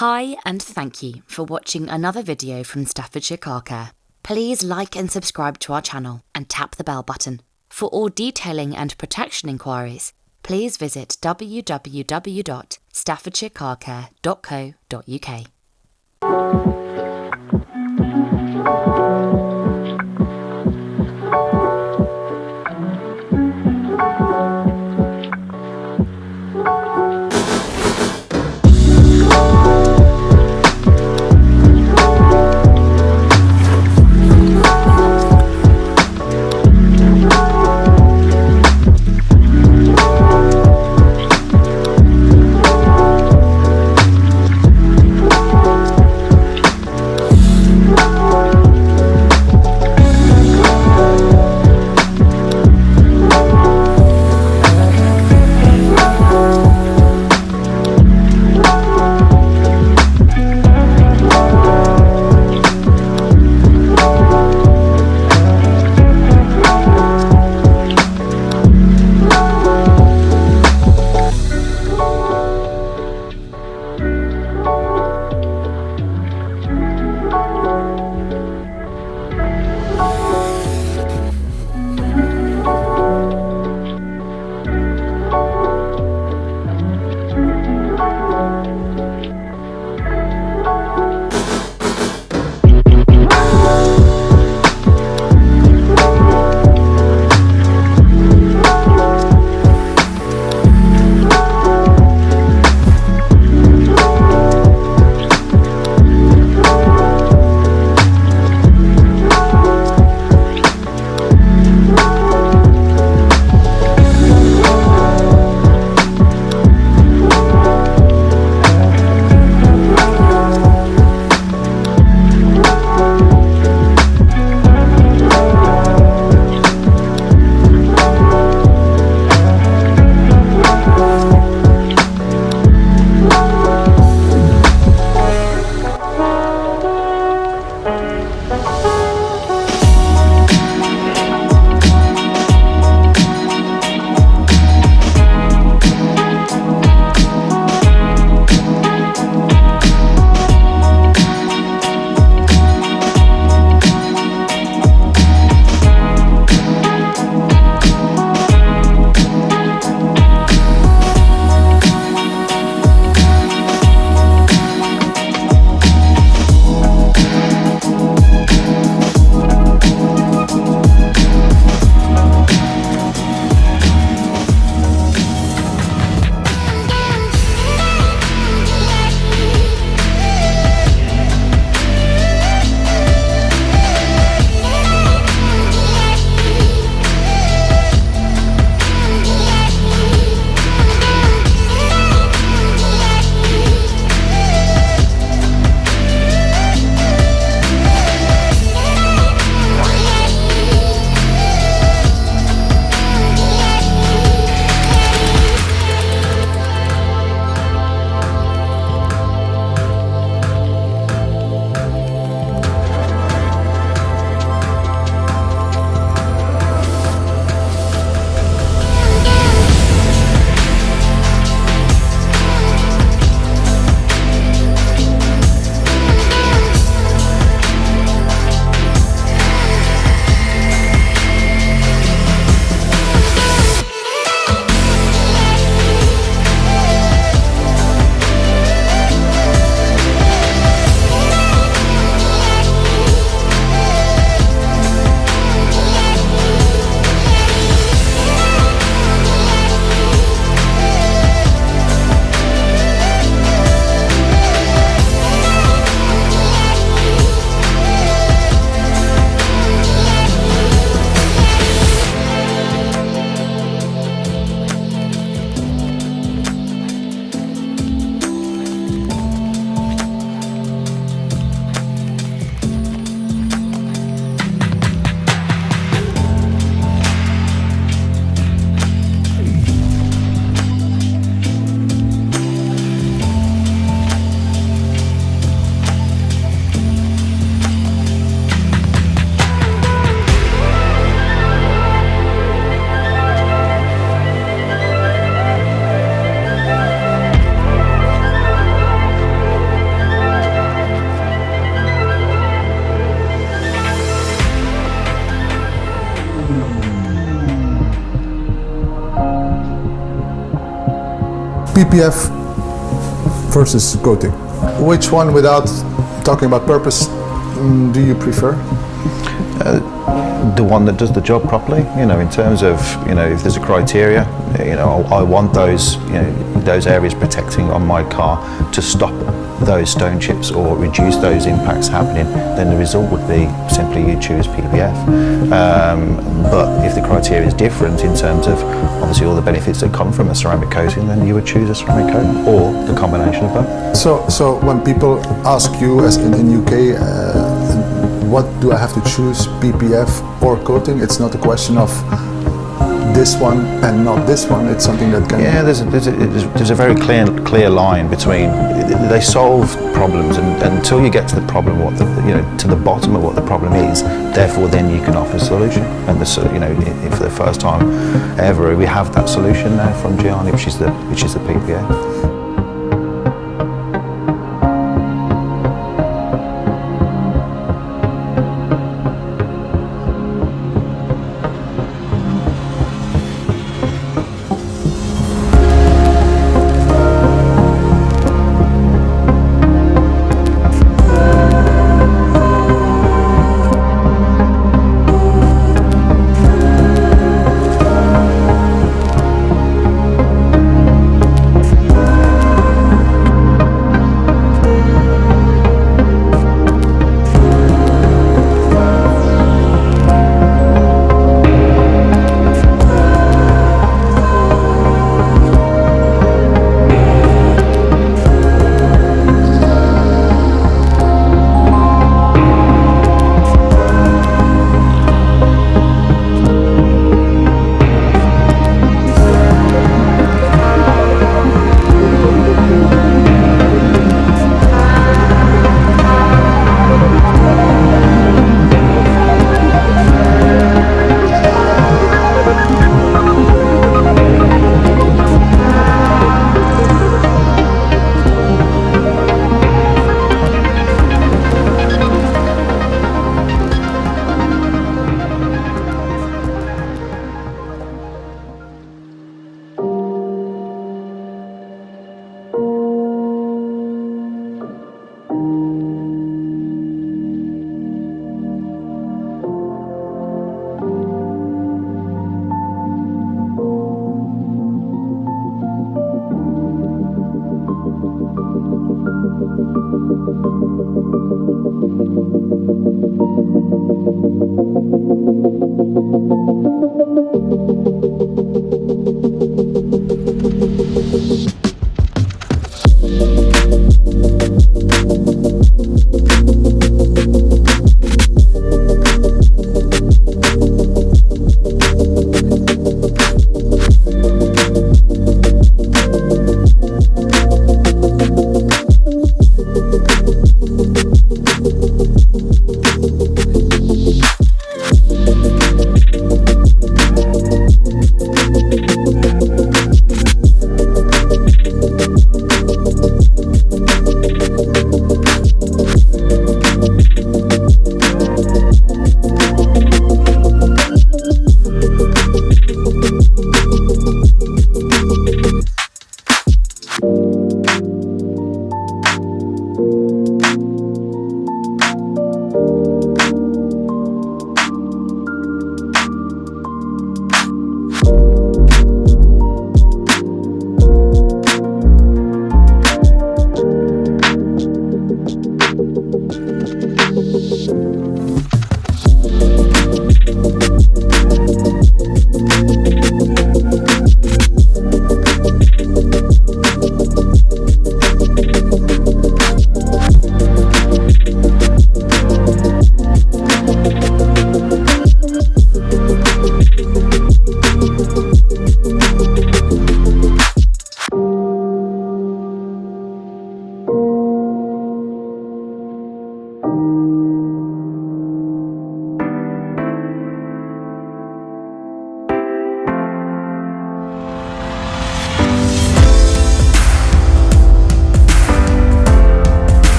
Hi, and thank you for watching another video from Staffordshire Car Care. Please like and subscribe to our channel and tap the bell button. For all detailing and protection inquiries, please visit www.staffordshirecarcare.co.uk. PPF versus coating. Which one, without talking about purpose, mm, do you prefer? The one that does the job properly. You know, in terms of you know if there's a criteria, you know I, want those you know those areas protecting on my car to stop those stone chips or reduce those impacts happening. Then the result would be simply you choose PPF. Um, but if the criteria is different in terms of obviously all the benefits that come from a ceramic coating, then you would choose a ceramic coating or the combination of both. So, so when people ask you, as in, the UK. Uh, what do I have to choose, PPF or coating? It's not a question of this one and not this one. It's something that can. Yeah, there's a, there's a, there's a very clear clear line between they solve problems, and, and, until you get to the problem, what the you know to the bottom of what the problem is, therefore then you can offer a solution. And the you know for the first time ever, we have that solution now from Gianni, which is the which is the PPF.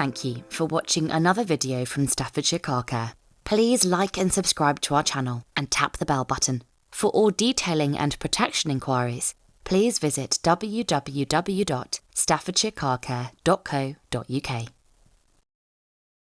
Thank you for watching another video from Staffordshire Car Care. Please like and subscribe to our channel and tap the bell button. For all detailing and protection inquiries, please visit www.staffordshirecarcare.co.uk.